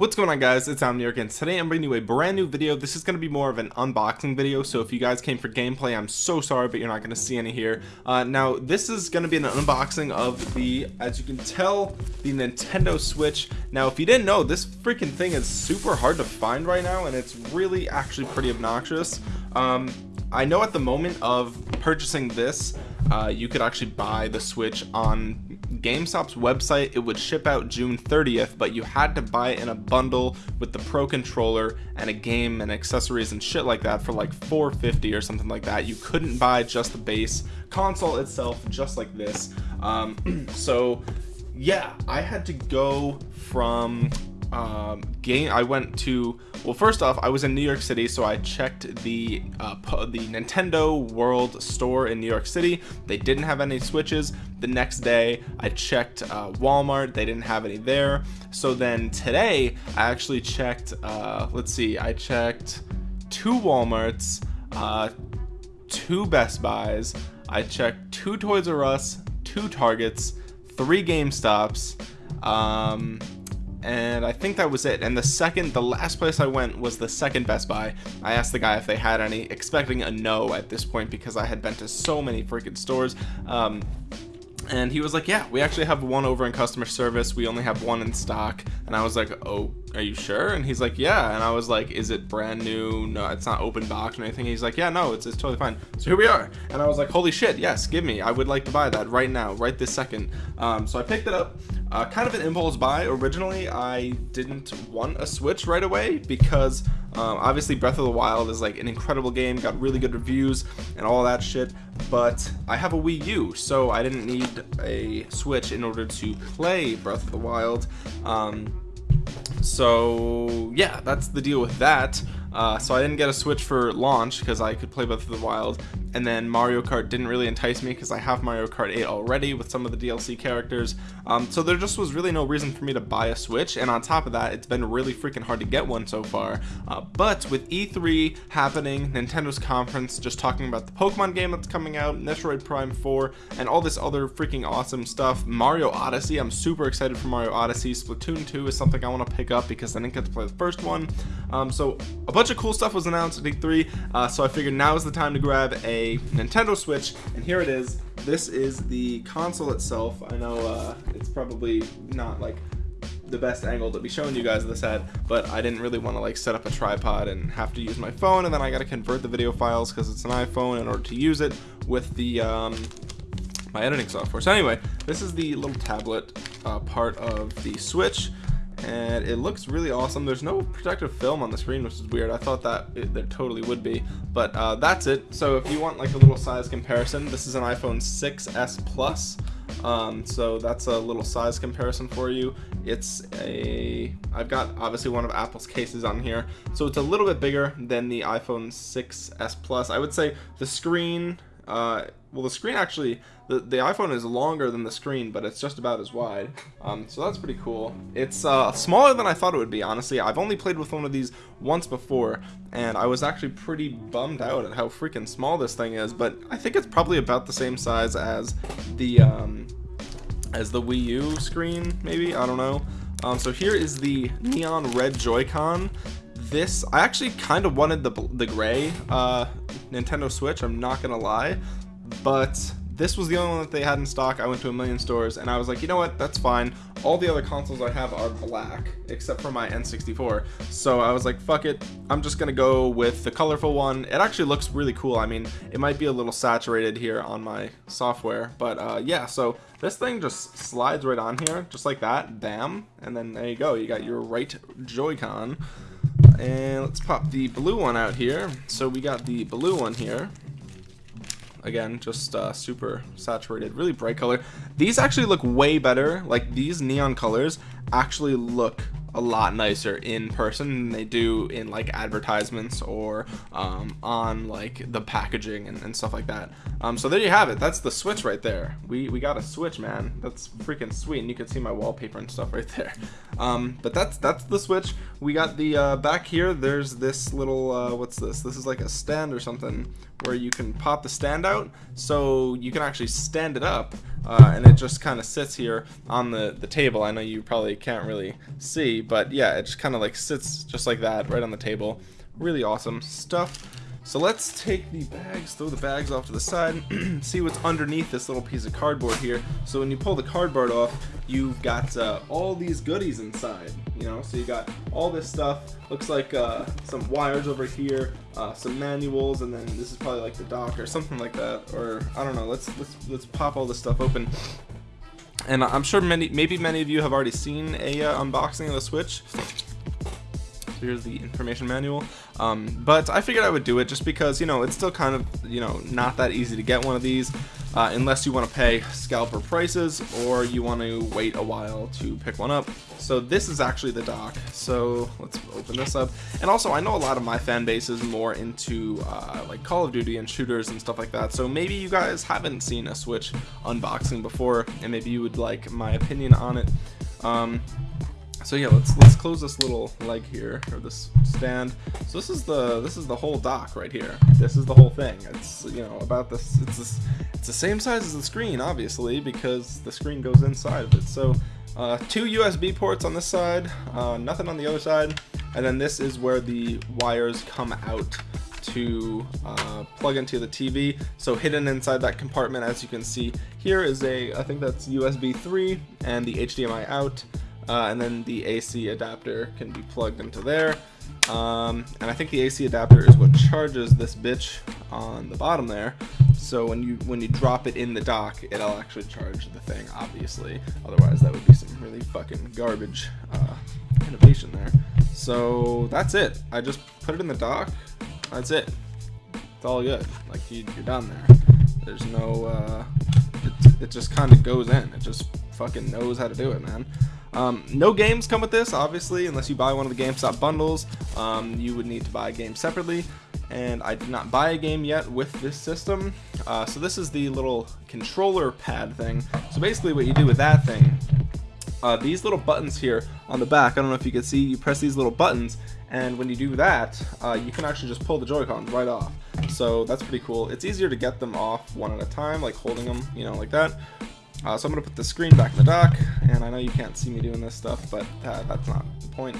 What's going on guys, it's Omniarch and today I'm bringing you a brand new video. This is going to be more of an unboxing video, so if you guys came for gameplay, I'm so sorry, but you're not going to see any here. Uh, now, this is going to be an unboxing of the, as you can tell, the Nintendo Switch. Now, if you didn't know, this freaking thing is super hard to find right now, and it's really actually pretty obnoxious. Um, I know at the moment of purchasing this, uh, you could actually buy the Switch on GameStop's website. It would ship out June 30th, but you had to buy it in a bundle with the Pro controller and a game and accessories and shit like that for like 450 or something like that. You couldn't buy just the base console itself, just like this. Um, so yeah, I had to go from um, game I went to well first off I was in New York City so I checked the uh, the Nintendo World store in New York City. They didn't have any switches. The next day I checked uh, Walmart. They didn't have any there. So then today I actually checked uh, let's see I checked two Walmarts uh, two Best Buys. I checked two Toys R Us two Targets three GameStops um, and I think that was it. And the second the last place I went was the second Best Buy. I asked the guy if they had any expecting a no at this point because I had been to so many freaking stores. Um, and he was like yeah we actually have one over in customer service. We only have one in stock. And I was like oh are you sure? And he's like yeah. And I was like is it brand new? No it's not open box or anything. He's like yeah no it's, it's totally fine. So here we are. And I was like holy shit yes give me. I would like to buy that right now right this second. Um, so I picked it up uh, kind of an impulse buy. Originally I didn't want a switch right away because um, obviously Breath of the Wild is like an incredible game got really good reviews and all that shit but I have a Wii U so I didn't need a switch in order to play Breath of the Wild. Um, so yeah that's the deal with that. Uh, so I didn't get a switch for launch because I could play Breath of the Wild and then Mario Kart didn't really entice me because I have Mario Kart 8 already with some of the DLC characters. Um, so there just was really no reason for me to buy a Switch. And on top of that it's been really freaking hard to get one so far. Uh, but with E3 happening Nintendo's conference just talking about the Pokemon game that's coming out Metroid Prime 4 and all this other freaking awesome stuff Mario Odyssey. I'm super excited for Mario Odyssey. Splatoon 2 is something I want to pick up because I didn't get to play the first one. Um, so a bunch of cool stuff was announced at E3 uh, so I figured now is the time to grab a Nintendo Switch and here it is. This is the console itself. I know uh, it's probably not like the best angle to be showing you guys this at but I didn't really want to like set up a tripod and have to use my phone and then I got to convert the video files because it's an iPhone in order to use it with the um, my editing software. So anyway this is the little tablet uh, part of the switch and it looks really awesome. There's no protective film on the screen which is weird. I thought that it, there totally would be but uh, that's it. So if you want like a little size comparison this is an iPhone 6s plus. Um, so that's a little size comparison for you. It's a I've got obviously one of Apple's cases on here. So it's a little bit bigger than the iPhone 6s plus. I would say the screen uh, well the screen actually the, the iPhone is longer than the screen but it's just about as wide. Um, so that's pretty cool. It's uh, smaller than I thought it would be honestly. I've only played with one of these once before and I was actually pretty bummed out at how freaking small this thing is but I think it's probably about the same size as the um, as the Wii U screen maybe? I don't know. Um, so here is the neon red Joy-Con this I actually kind of wanted the the gray uh, Nintendo Switch I'm not gonna lie but this was the only one that they had in stock. I went to a million stores and I was like you know what? That's fine. All the other consoles I have are black except for my N64 so I was like fuck it I'm just gonna go with the colorful one. It actually looks really cool. I mean it might be a little saturated here on my software but uh, yeah so this thing just slides right on here just like that bam and then there you go you got your right Joy-Con and let's pop the blue one out here. So we got the blue one here. Again just uh, super saturated really bright color. These actually look way better. Like these neon colors actually look a lot nicer in person than they do in like advertisements or um, on like the packaging and, and stuff like that. Um, so there you have it. That's the switch right there. We we got a switch man. That's freaking sweet. And you can see my wallpaper and stuff right there. Um, but that's that's the switch. We got the uh, back here. There's this little uh, what's this? This is like a stand or something where you can pop the stand out. So you can actually stand it up uh, and it just kind of sits here on the the table. I know you probably can't really see but yeah it just kind of like sits just like that right on the table. Really awesome stuff so let's take the bags, throw the bags off to the side, see what's underneath this little piece of cardboard here. So when you pull the cardboard off, you've got uh, all these goodies inside, you know? So you got all this stuff, looks like uh, some wires over here, uh, some manuals, and then this is probably like the dock or something like that. Or, I don't know, let's, let's, let's pop all this stuff open and I'm sure many, maybe many of you have already seen a uh, unboxing of the Switch here's the information manual. Um, but I figured I would do it just because you know it's still kind of you know not that easy to get one of these uh, unless you want to pay scalper prices or you want to wait a while to pick one up. So this is actually the dock. So let's open this up. And also I know a lot of my fan base is more into uh, like Call of Duty and shooters and stuff like that. So maybe you guys haven't seen a Switch unboxing before and maybe you would like my opinion on it. Um, so yeah let's let's close this little leg here or this stand. So this is the this is the whole dock right here. This is the whole thing. It's you know about this it's this it's the same size as the screen obviously because the screen goes inside of it. So uh, two USB ports on this side uh, nothing on the other side and then this is where the wires come out to uh, plug into the TV so hidden inside that compartment as you can see here is a I think that's USB 3 and the HDMI out uh, and then the AC adapter can be plugged into there. Um, and I think the AC adapter is what charges this bitch on the bottom there. So when you when you drop it in the dock it'll actually charge the thing obviously. Otherwise that would be some really fucking garbage uh, innovation there. So that's it. I just put it in the dock. That's it. It's all good. Like you, are done there. There's no uh, it, it just kind of goes in. It just fucking knows how to do it man um, no games come with this, obviously, unless you buy one of the GameStop bundles. Um, you would need to buy a game separately, and I did not buy a game yet with this system. Uh, so this is the little controller pad thing. So basically what you do with that thing, uh, these little buttons here on the back, I don't know if you can see, you press these little buttons, and when you do that, uh, you can actually just pull the Joy-Cons right off. So that's pretty cool. It's easier to get them off one at a time, like holding them, you know, like that. Uh, so I'm going to put the screen back in the dock, and I know you can't see me doing this stuff, but uh, that's not the point.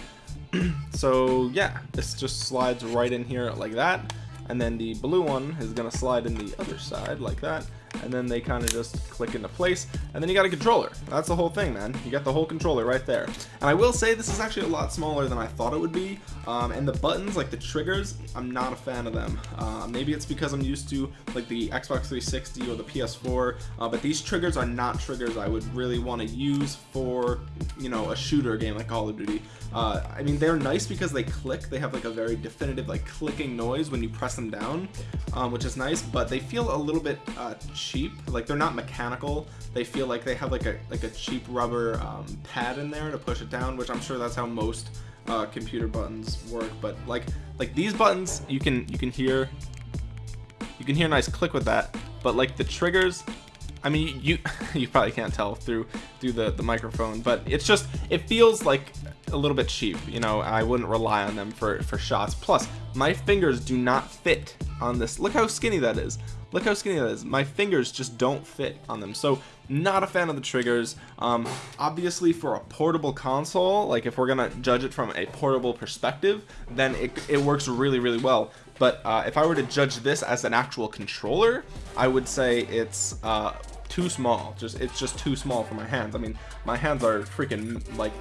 so yeah, this just slides right in here like that, and then the blue one is going to slide in the other side like that, and then they kind of just click into place and then you got a controller. That's the whole thing man. You got the whole controller right there. And I will say this is actually a lot smaller than I thought it would be um, and the buttons like the triggers I'm not a fan of them. Uh, maybe it's because I'm used to like the Xbox 360 or the PS4 uh, but these triggers are not triggers I would really want to use for you know a shooter game like Call of Duty. Uh, I mean they're nice because they click. They have like a very definitive like clicking noise when you press them down um, which is nice but they feel a little bit uh, cheap. Like they're not mechanical. They feel like they have like a like a cheap rubber um, pad in there to push it down which I'm sure that's how most uh, computer buttons work but like like these buttons you can you can hear you can hear a nice click with that but like the triggers I mean you you probably can't tell through through the the microphone but it's just it feels like a little bit cheap you know? I wouldn't rely on them for for shots. Plus my fingers do not fit on this. Look how skinny that is look how skinny that is. My fingers just don't fit on them. So not a fan of the triggers. Um, obviously for a portable console like if we're gonna judge it from a portable perspective then it, it works really really well. But uh, if I were to judge this as an actual controller I would say it's uh, too small. Just it's just too small for my hands. I mean my hands are freaking like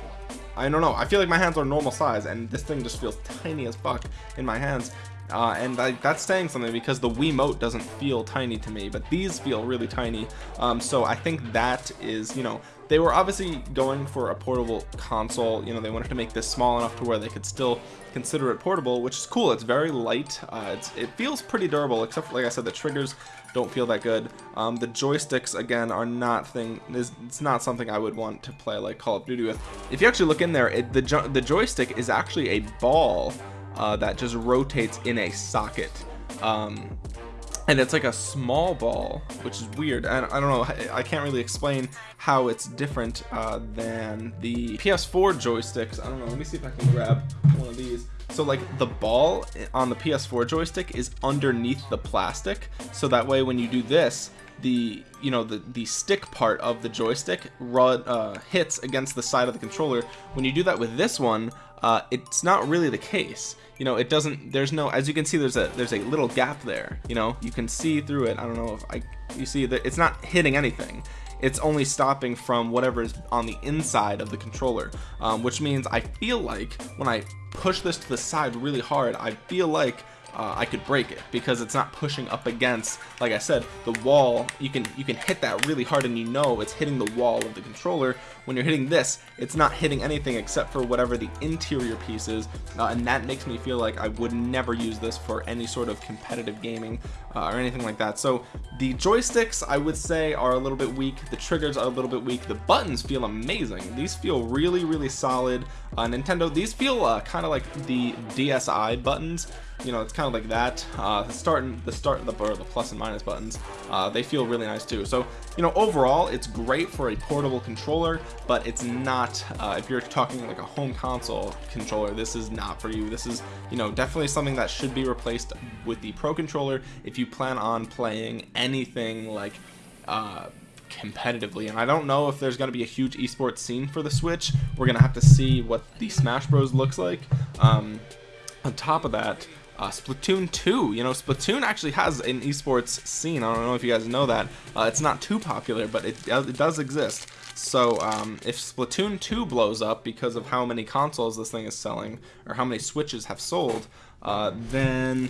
I don't know. I feel like my hands are normal size and this thing just feels tiny as fuck in my hands uh, and I, that's saying something because the Wiimote doesn't feel tiny to me but these feel really tiny. Um, so I think that is you know they were obviously going for a portable console. You know they wanted to make this small enough to where they could still consider it portable which is cool. It's very light. Uh, it's, it feels pretty durable except for like I said the triggers don't feel that good. Um, the joysticks again are not thing is it's not something I would want to play like Call of Duty with. If you actually look in there it, the, jo the joystick is actually a ball uh, that just rotates in a socket. Um, and it's like a small ball which is weird. And I don't know I can't really explain how it's different uh, than the PS4 joysticks. I don't know let me see if I can grab one of these. So like the ball on the PS4 joystick is underneath the plastic. So that way when you do this the you know the the stick part of the joystick run, uh, hits against the side of the controller. When you do that with this one uh, it's not really the case. You know it doesn't there's no as you can see there's a there's a little gap there. You know you can see through it. I don't know if I you see that it's not hitting anything. It's only stopping from whatever is on the inside of the controller um, which means I feel like when I push this to the side really hard I feel like uh, I could break it because it's not pushing up against like I said the wall. You can you can hit that really hard and you know it's hitting the wall of the controller. When you're hitting this it's not hitting anything except for whatever the interior piece is uh, and that makes me feel like I would never use this for any sort of competitive gaming uh, or anything like that. So the joysticks I would say are a little bit weak. The triggers are a little bit weak. The buttons feel amazing. These feel really really solid. Uh, Nintendo these feel uh, kind of like the DSi buttons you know it's kind of like that. Uh the start and the start the or the plus and minus buttons uh they feel really nice too. So you know overall it's great for a portable controller but it's not uh if you're talking like a home console controller this is not for you. This is you know definitely something that should be replaced with the pro controller if you plan on playing anything like uh competitively. And I don't know if there's going to be a huge esports scene for the switch. We're gonna have to see what the Smash Bros looks like. Um on top of that uh, Splatoon 2 you know Splatoon actually has an esports scene. I don't know if you guys know that. Uh, it's not too popular but it, it does exist so um, if Splatoon 2 blows up because of how many consoles this thing is selling or how many switches have sold uh, then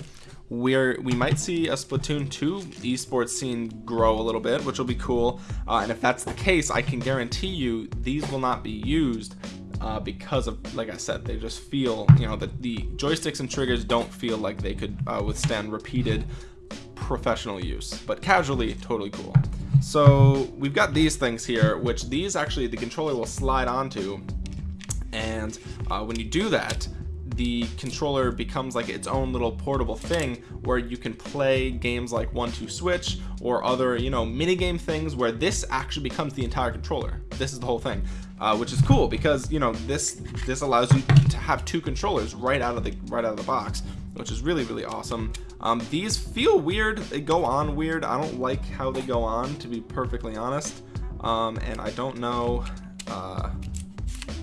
we're we might see a Splatoon 2 esports scene grow a little bit which will be cool. Uh, and if that's the case I can guarantee you these will not be used uh, because of like I said they just feel you know that the joysticks and triggers don't feel like they could uh, withstand repeated professional use. But casually totally cool so we've got these things here which these actually the controller will slide onto. And uh, when you do that the controller becomes like its own little portable thing where you can play games like 1-2-Switch or other you know mini game things where this actually becomes the entire controller. This is the whole thing uh, which is cool because you know this this allows you to have two controllers right out of the right out of the box which is really really awesome. Um, these feel weird. They go on weird. I don't like how they go on to be perfectly honest. Um, and I don't know uh,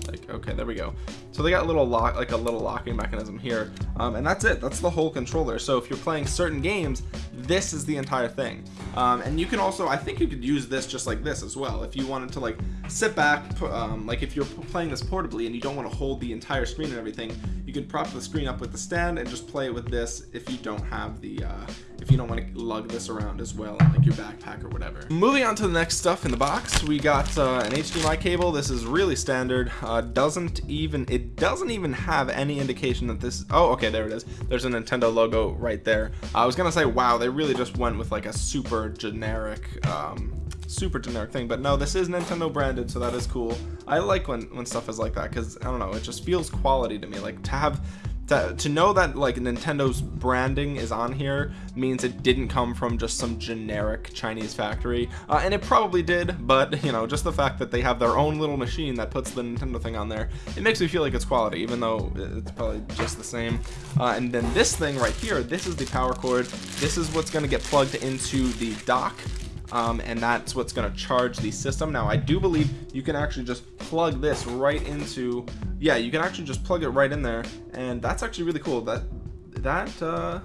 like okay there we go so they got a little lock like a little locking mechanism here um, and that's it. That's the whole controller. So if you're playing certain games this is the entire thing. Um, and you can also I think you could use this just like this as well. If you wanted to like sit back um, like if you're playing this portably and you don't want to hold the entire screen and everything you could prop the screen up with the stand and just play with this if you don't have the uh, if you don't want to lug this around as well like your backpack or whatever. Moving on to the next stuff in the box we got uh, an HDMI cable. This is really standard. Uh, doesn't even it doesn't even have any indication that this oh okay there it is. There's a Nintendo logo right there. I was gonna say wow they really just went with like a super generic um, super generic thing but no this is Nintendo branded so that is cool. I like when when stuff is like that because I don't know it just feels quality to me. Like to have to, to know that like Nintendo's branding is on here means it didn't come from just some generic Chinese factory. Uh, and it probably did but you know just the fact that they have their own little machine that puts the Nintendo thing on there it makes me feel like it's quality even though it's probably just the same. Uh, and then this thing right here this is the power cord. This is what's going to get plugged into the dock um, and that's what's going to charge the system. Now I do believe you can actually just plug this right into yeah you can actually just plug it right in there. And that's actually really cool. That that uh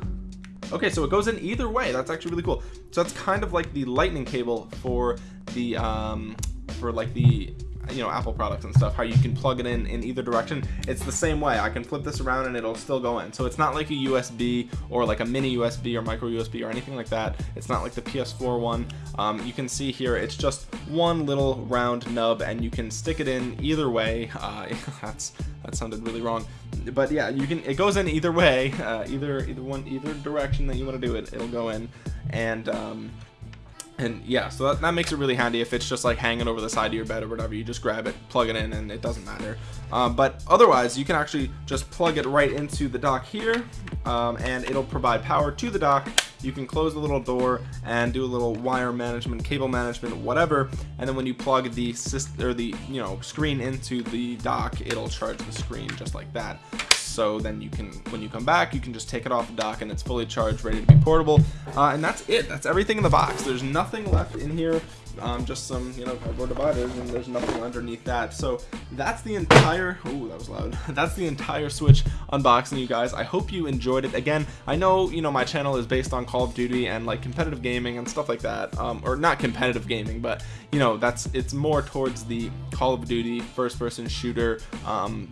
okay so it goes in either way. That's actually really cool. So that's kind of like the lightning cable for the um for like the you know Apple products and stuff how you can plug it in in either direction. It's the same way. I can flip this around and it'll still go in. So it's not like a USB or like a mini USB or micro USB or anything like that. It's not like the PS4 one. Um, you can see here it's just one little round nub and you can stick it in either way. Uh, that's that sounded really wrong. But yeah you can it goes in either way. Uh, either either one either direction that you want to do it it'll go in. And um, and yeah so that, that, makes it really handy if it's just like hanging over the side of your bed or whatever. You just grab it plug it in and it doesn't matter. Um, but otherwise you can actually just plug it right into the dock here um, and it'll provide power to the dock. You can close the little door and do a little wire management cable management whatever. And then when you plug the or the you know screen into the dock it'll charge the screen just like that so then you can when you come back you can just take it off the dock and it's fully charged ready to be portable. Uh, and that's it. That's everything in the box. There's nothing left in here. Um, just some you know cardboard dividers and there's nothing underneath that. So that's the entire oh that was loud. That's the entire switch unboxing you guys. I hope you enjoyed it. Again I know you know my channel is based on Call of Duty and like competitive gaming and stuff like that. Um, or not competitive gaming but you know that's it's more towards the Call of Duty first person shooter um,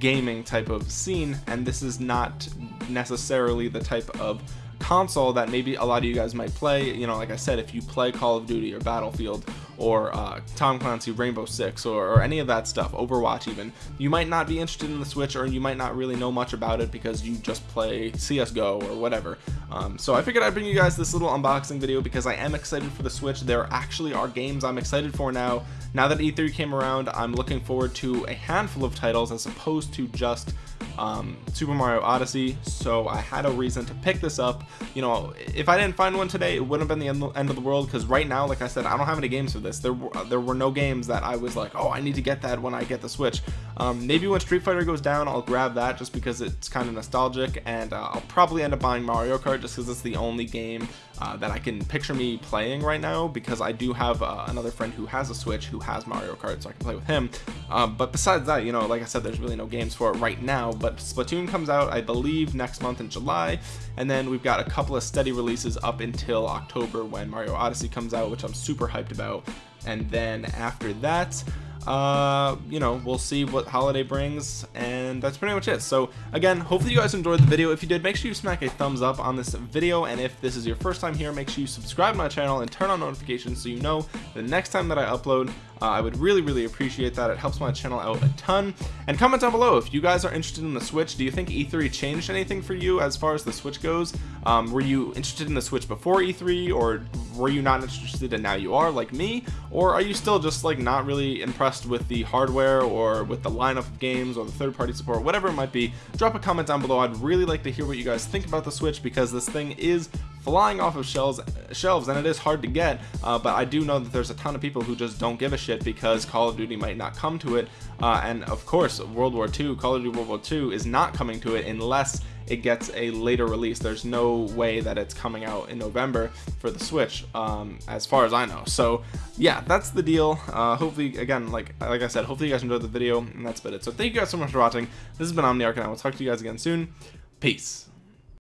gaming type of scene and this is not necessarily the type of console that maybe a lot of you guys might play. You know like I said if you play Call of Duty or Battlefield or uh, Tom Clancy Rainbow Six or, or, any of that stuff Overwatch even you might not be interested in the Switch or you might not really know much about it because you just play CSGO or whatever. Um, so I figured I'd bring you guys this little unboxing video because I am excited for the Switch. There actually are games I'm excited for now. Now that E3 came around I'm looking forward to a handful of titles as opposed to just um, Super Mario Odyssey so I had a reason to pick this up. You know if I didn't find one today it wouldn't have been the end of the world because right now like I said I don't have any games for this. There were there were no games that I was like oh I need to get that when I get the Switch. Um, maybe when Street Fighter goes down I'll grab that just because it's kind of nostalgic and uh, I'll probably end up buying Mario Kart just because it's the only game uh, that I can picture me playing right now because I do have uh, another friend who has a Switch who has Mario Kart so I can play with him. Um, but besides that you know like I said there's really no games for it right now but Splatoon comes out I believe next month in July. And then we've got a couple of steady releases up until October when Mario Odyssey comes out which I'm super hyped about. And then after that uh you know we'll see what holiday brings and that's pretty much it. So again hopefully you guys enjoyed the video. If you did make sure you smack a thumbs up on this video and if this is your first time here make sure you subscribe to my channel and turn on notifications so you know the next time that I upload. Uh, I would really really appreciate that. It helps my channel out a ton. And comment down below if you guys are interested in the switch. Do you think e3 changed anything for you as far as the switch goes? Um, were you interested in the switch before e3 or were you not interested and now you are like me? Or are you still just like not really impressed with the hardware or with the lineup of games or the third-party support whatever it might be drop a comment down below. I'd really like to hear what you guys think about the switch because this thing is flying off of shelves shelves and it is hard to get uh, but I do know that there's a ton of people who just don't give a shit because Call of Duty might not come to it. Uh, and of course World War II Call of Duty World War II is not coming to it unless it gets a later release. There's no way that it's coming out in November for the Switch um, as far as I know. So yeah that's the deal. Uh, hopefully again like like I said hopefully you guys enjoyed the video and that's been it. So thank you guys so much for watching. This has been Omniarch and I will talk to you guys again soon. Peace